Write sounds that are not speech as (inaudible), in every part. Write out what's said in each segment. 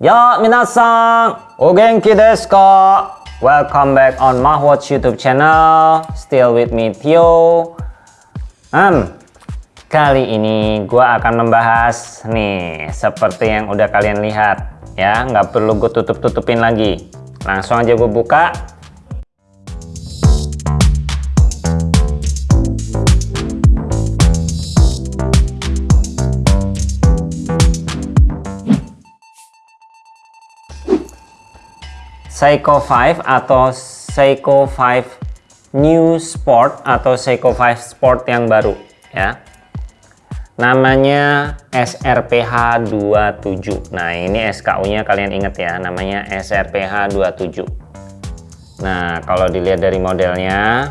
Yo, minasan! O genki desu ka? Welcome back on Mahwatch YouTube channel. Still with me, Tio. Hmm, kali ini gua akan membahas nih, seperti yang udah kalian lihat. Ya, nggak perlu gue tutup-tutupin lagi. Langsung aja gue buka. Seiko 5 atau Seiko 5 New Sport atau Seiko 5 Sport yang baru ya. Namanya SRPH 27. Nah, ini SKU-nya kalian ingat ya, namanya SRPH 27. Nah, kalau dilihat dari modelnya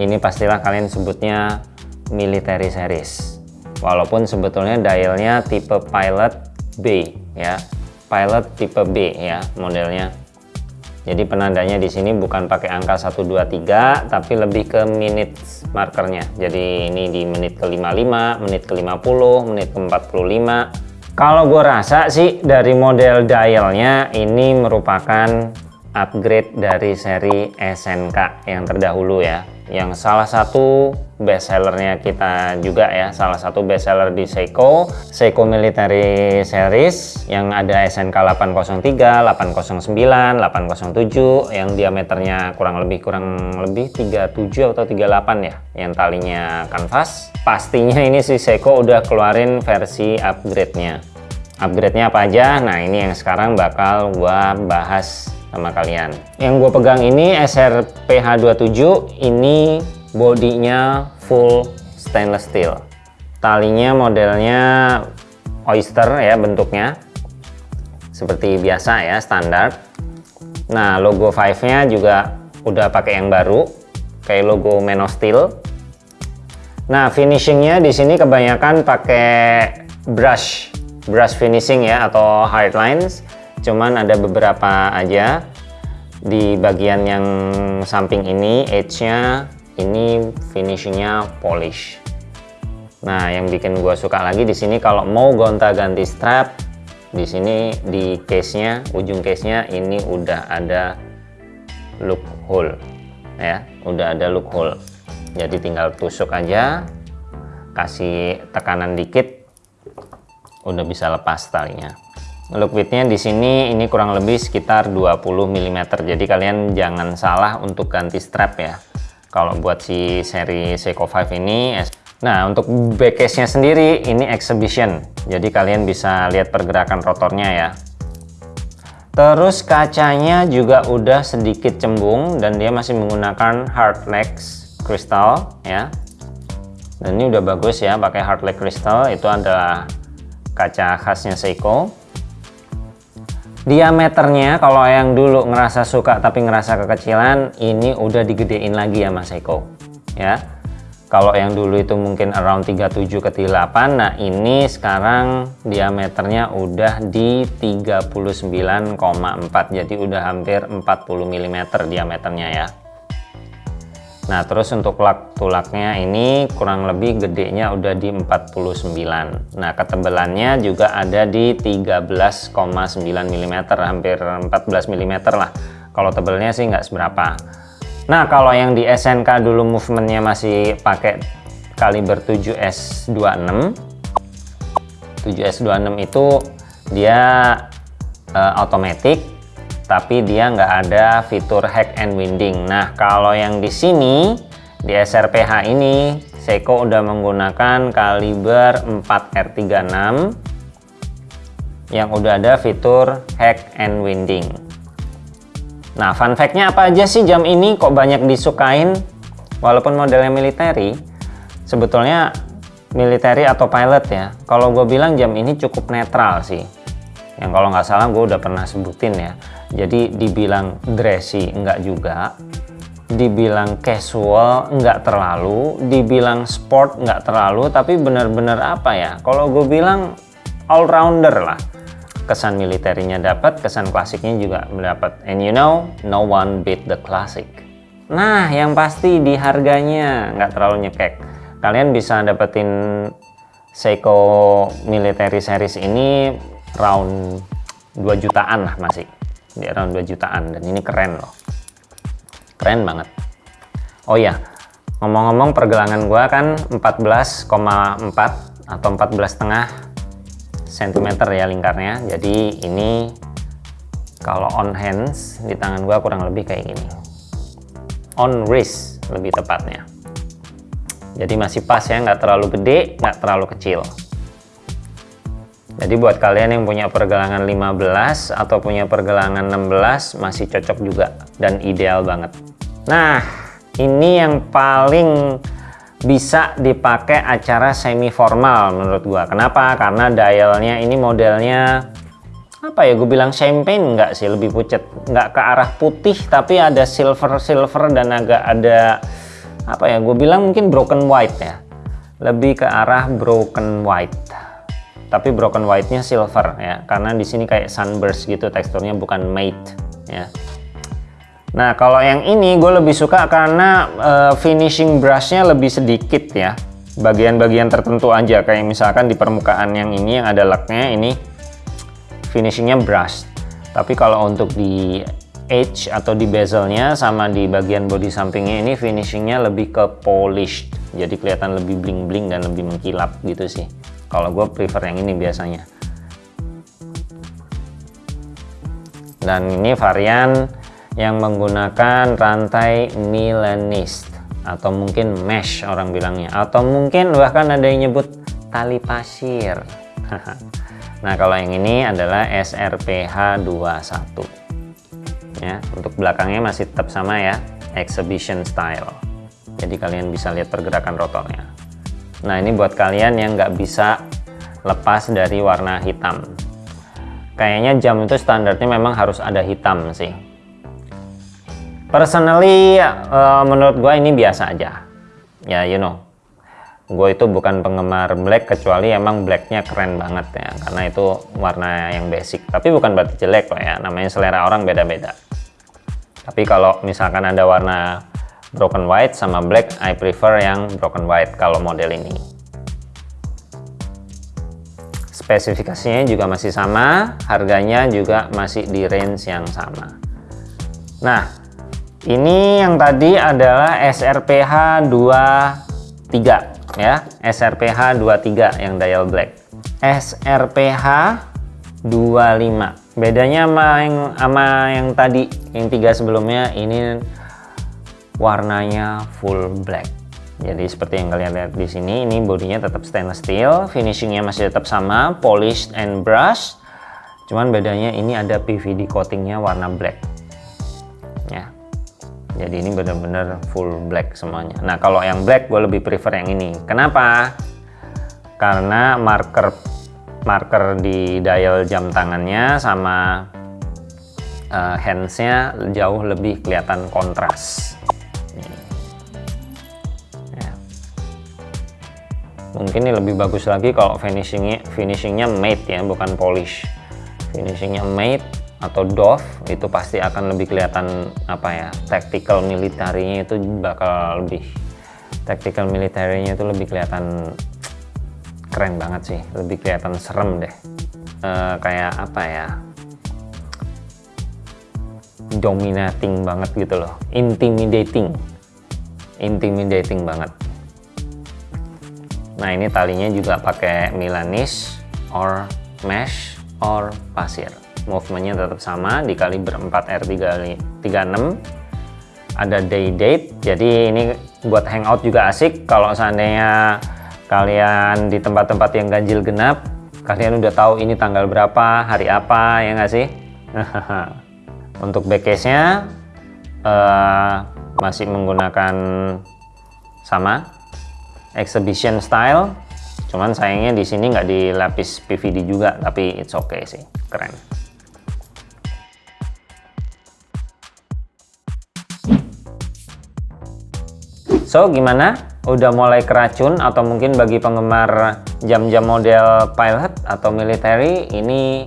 ini pastilah kalian sebutnya military series. Walaupun sebetulnya dialnya tipe Pilot B ya pilot tipe B ya modelnya. Jadi penandanya di sini bukan pakai angka 123 tapi lebih ke minute markernya. Jadi ini di menit ke-55, menit ke-50, menit ke-45. Kalau gue rasa sih dari model dialnya ini merupakan upgrade dari seri SNK yang terdahulu ya yang salah satu bestsellernya kita juga ya salah satu bestseller di Seiko Seiko Military Series yang ada SNK 803, 809, 807 yang diameternya kurang lebih kurang lebih 37 atau 38 ya yang talinya kanvas. Pastinya ini si Seiko udah keluarin versi upgrade-nya. Upgrade-nya apa aja? Nah ini yang sekarang bakal gua bahas sama kalian. Yang gue pegang ini SRPH27 ini bodinya full stainless steel. Talinya modelnya oyster ya bentuknya. Seperti biasa ya standar. Nah logo 5 nya juga udah pakai yang baru kayak logo Steel. Nah finishingnya di sini kebanyakan pakai brush brush finishing ya atau hard lines cuman ada beberapa aja. Di bagian yang samping ini edge-nya ini finishingnya polish. Nah yang bikin gua suka lagi di sini kalau mau gonta-ganti strap di sini di case-nya ujung case-nya ini udah ada look hole ya. Udah ada look hole. Jadi tinggal tusuk aja kasih tekanan dikit udah bisa lepas talinya look widthnya di sini ini kurang lebih sekitar 20 mm jadi kalian jangan salah untuk ganti strap ya. Kalau buat si seri Seiko 5 ini nah untuk backcase nya sendiri ini exhibition. Jadi kalian bisa lihat pergerakan rotornya ya. Terus kacanya juga udah sedikit cembung dan dia masih menggunakan hard legs crystal ya. Dan ini udah bagus ya pakai hard leg crystal. Itu adalah kaca khasnya Seiko diameternya kalau yang dulu ngerasa suka tapi ngerasa kekecilan ini udah digedein lagi ya Mas Eko. Ya. Kalau yang dulu itu mungkin around 37 ke 38 nah ini sekarang diameternya udah di 39,4 jadi udah hampir 40 mm diameternya ya Nah terus untuk lak tulaknya ini kurang lebih gedenya udah di 49 Nah ketebalannya juga ada di 13,9 mm hampir 14 mm lah. Kalau tebelnya sih nggak seberapa. Nah kalau yang di SNK dulu movementnya masih pakai kaliber 7S26 7S26 itu dia uh, otomatis tapi dia nggak ada fitur hack and winding. Nah, kalau yang di sini di SRPH ini Seiko udah menggunakan kaliber 4R36 yang udah ada fitur hack and winding. Nah, fun fact-nya apa aja sih jam ini kok banyak disukain walaupun modelnya military? Sebetulnya military atau pilot ya. Kalau gue bilang jam ini cukup netral sih. Yang kalau nggak salah gue udah pernah sebutin ya jadi dibilang dressy enggak juga. Dibilang casual enggak terlalu. Dibilang sport enggak terlalu. Tapi benar-benar apa ya? Kalau gue bilang all rounder lah. Kesan militernya dapat kesan klasiknya juga mendapat. And you know no one beat the classic. Nah yang pasti di harganya nggak terlalu nyekek. Kalian bisa dapetin Seiko Military Series ini round 2 jutaan lah masih di around 2 jutaan dan ini keren loh. Keren banget. Oh ya ngomong-ngomong pergelangan gua kan 14,4 atau 14 setengah cm ya lingkarnya. Jadi ini kalau on hands di tangan gua kurang lebih kayak gini. On wrist lebih tepatnya. Jadi masih pas ya nggak terlalu gede nggak terlalu kecil jadi buat kalian yang punya pergelangan 15 atau punya pergelangan 16 masih cocok juga dan ideal banget. Nah, ini yang paling bisa dipakai acara semi formal menurut gua. Kenapa? Karena dialnya ini modelnya apa ya gue bilang champagne nggak sih lebih pucat nggak ke arah putih tapi ada silver silver dan agak ada apa ya gue bilang mungkin broken white ya lebih ke arah broken white tapi broken white-nya silver ya. Karena di sini kayak sunburst gitu teksturnya bukan matte ya. Nah kalau yang ini gue lebih suka karena uh, finishing brushnya lebih sedikit ya. Bagian-bagian tertentu aja kayak misalkan di permukaan yang ini yang ada laknya ini finishingnya brush tapi kalau untuk di edge atau di bezelnya sama di bagian body sampingnya ini finishingnya lebih ke polished. Jadi kelihatan lebih bling-bling dan lebih mengkilap gitu sih kalau gue prefer yang ini biasanya. Dan ini varian yang menggunakan rantai milanist atau mungkin mesh orang bilangnya. Atau mungkin bahkan ada yang nyebut tali pasir. (laughs) Nah kalau yang ini adalah SRPH 21 ya untuk belakangnya masih tetap sama ya exhibition style. Jadi kalian bisa lihat pergerakan rotornya Nah ini buat kalian yang nggak bisa lepas dari warna hitam. Kayaknya jam itu standarnya memang harus ada hitam sih. Personally, uh, menurut gue ini biasa aja. Ya, you know, gue itu bukan penggemar black kecuali emang blacknya keren banget ya, karena itu warna yang basic. Tapi bukan berarti jelek loh ya, namanya selera orang beda-beda. Tapi kalau misalkan ada warna broken white sama black I prefer yang broken white kalau model ini. Spesifikasinya juga masih sama harganya juga masih di range yang sama. Nah ini yang tadi adalah SRPH 23 ya. SRPH 23 yang dial black. SRPH 25 bedanya sama yang sama yang tadi yang tiga sebelumnya ini warnanya full black. Jadi seperti yang kalian lihat di sini ini bodinya tetap stainless steel finishingnya masih tetap sama polished and brush cuman bedanya ini ada PVD coatingnya warna black. Ya. Jadi ini benar-benar full black semuanya. Nah kalau yang black gue lebih prefer yang ini. Kenapa? Karena marker marker di dial jam tangannya sama uh, handsnya jauh lebih kelihatan kontras mungkin ini lebih bagus lagi kalau finishingnya finishingnya matte ya bukan polish. Finishingnya matte atau doff itu pasti akan lebih kelihatan apa ya tactical militarinya itu bakal lebih tactical militarinya itu lebih kelihatan keren banget sih lebih kelihatan serem deh. E, kayak apa ya dominating banget gitu loh. Intimidating. Intimidating banget Nah ini talinya juga pakai Milanese or mesh or pasir. Movementnya tetap sama dikali berempat R36. Ada day date, jadi ini buat hangout juga asik. Kalau seandainya kalian di tempat-tempat yang ganjil genap, kalian udah tahu ini tanggal berapa, hari apa, ya nggak sih? (laughs) Untuk backcase-nya uh, masih menggunakan sama exhibition style. Cuman sayangnya di sini nggak dilapis PVD juga tapi it's okay sih. Keren. So gimana? Udah mulai keracun atau mungkin bagi penggemar jam-jam model pilot atau military ini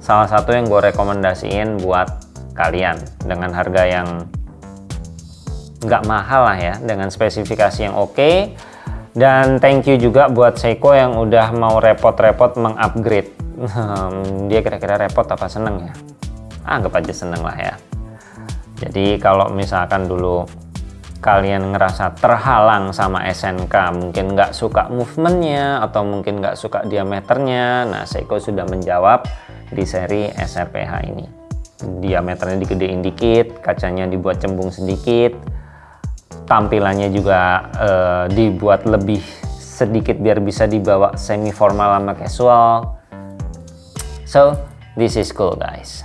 salah satu yang gue rekomendasiin buat kalian dengan harga yang nggak mahal lah ya dengan spesifikasi yang oke. okay, dan thank you juga buat Seiko yang udah mau repot-repot mengupgrade. Hmm, dia kira-kira repot apa seneng ya? Anggap aja seneng lah ya. Jadi kalau misalkan dulu kalian ngerasa terhalang sama SNK mungkin nggak suka movementnya atau mungkin nggak suka diameternya nah Seiko sudah menjawab di seri SRPH ini. Diameternya digedein dikit kacanya dibuat cembung sedikit tampilannya juga uh, dibuat lebih sedikit biar bisa dibawa semi formal sama casual. So this is cool guys.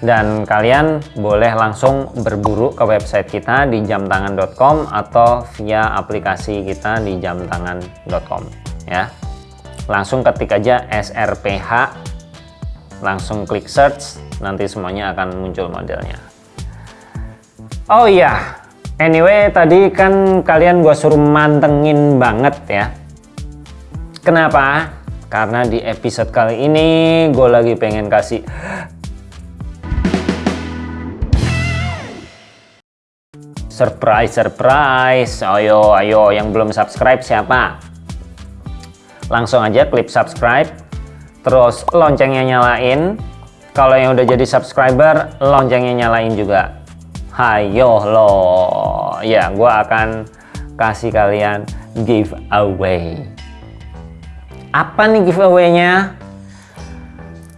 Dan kalian boleh langsung berburu ke website kita di jamtangan.com atau via aplikasi kita di jamtangan.com ya. Langsung ketik aja SRPH langsung klik search nanti semuanya akan muncul modelnya oh iya anyway tadi kan kalian gua suruh mantengin banget ya kenapa karena di episode kali ini gue lagi pengen kasih Surprise, surprise. Ayo, ayo yang belum subscribe siapa? Langsung aja klik subscribe. Terus loncengnya nyalain. Kalau yang udah jadi subscriber, loncengnya nyalain juga. Hayo lo. Ya, gue akan kasih kalian giveaway. Apa nih giveaway-nya?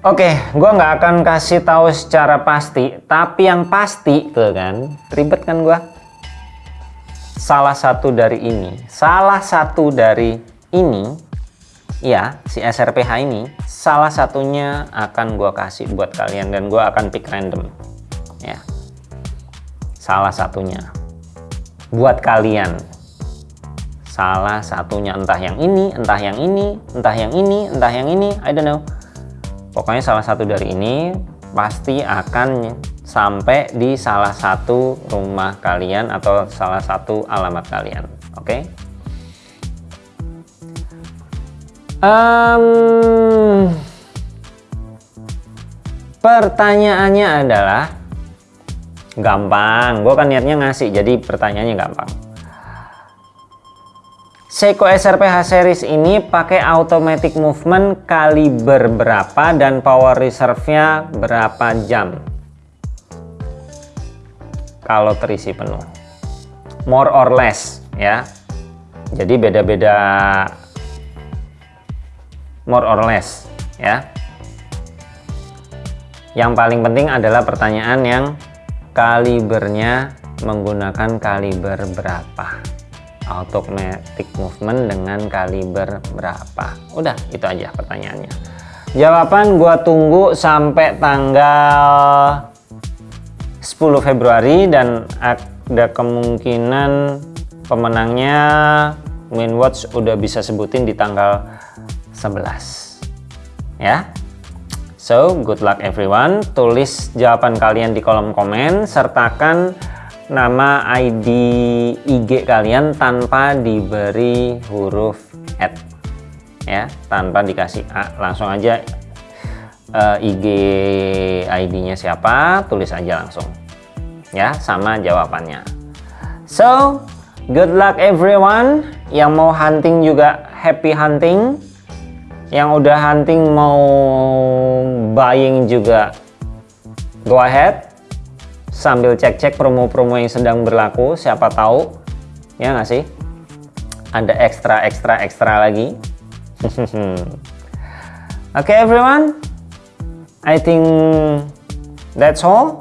Oke, gue nggak akan kasih tahu secara pasti, tapi yang pasti tuh kan, ribet kan gue salah satu dari ini salah satu dari ini ya si SRPH ini salah satunya akan gua kasih buat kalian dan gua akan pick random ya salah satunya. Buat kalian. Salah satunya. Entah yang ini entah yang ini entah yang ini entah yang ini I don't know. Pokoknya salah satu dari ini pasti akan sampai di salah satu rumah kalian atau salah satu alamat kalian oke? Okay? um, pertanyaannya adalah gampang. Gue kan niatnya ngasih jadi pertanyaannya gampang. Seiko SRPH series ini pakai automatic movement kaliber berapa dan power reserve-nya berapa jam? Kalau terisi penuh. More or less ya. Jadi beda-beda. More or less ya. Yang paling penting adalah pertanyaan yang kalibernya menggunakan kaliber berapa? Automatic movement dengan kaliber berapa? Udah itu aja pertanyaannya. Jawaban gua tunggu sampai tanggal 10 Februari dan ada kemungkinan pemenangnya Winwatch udah bisa sebutin di tanggal 11 ya so good luck everyone tulis jawaban kalian di kolom komen sertakan nama ID IG kalian tanpa diberi huruf at ya tanpa dikasih A langsung aja uh, eh, IG ID-nya siapa, tulis aja langsung. Ya, sama jawabannya. So, good luck everyone. Yang mau hunting juga happy hunting. Yang udah hunting mau buying juga go ahead. Sambil cek-cek promo-promo yang sedang berlaku, siapa tahu ya nggak sih? Ada ekstra ekstra ekstra lagi. (laughs) Oke okay, everyone, I think that's all.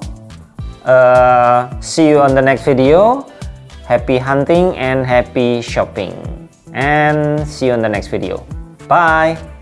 Uh, see you on the next video. Happy hunting and happy shopping. And see you on the next video. Bye.